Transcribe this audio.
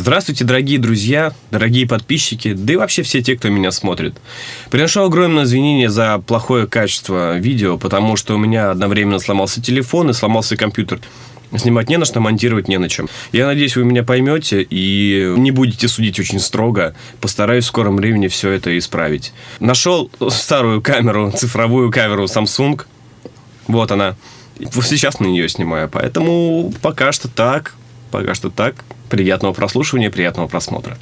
Здравствуйте, дорогие друзья, дорогие подписчики, да и вообще все те, кто меня смотрит. Приношу огромное извинение за плохое качество видео, потому что у меня одновременно сломался телефон и сломался компьютер. Снимать не на что, монтировать не на чем. Я надеюсь, вы меня поймете и не будете судить очень строго. Постараюсь в скором времени все это исправить. Нашел старую камеру, цифровую камеру Samsung. Вот она. Сейчас на нее снимаю. Поэтому пока что так. Пока что так. Приятного прослушивания, приятного просмотра.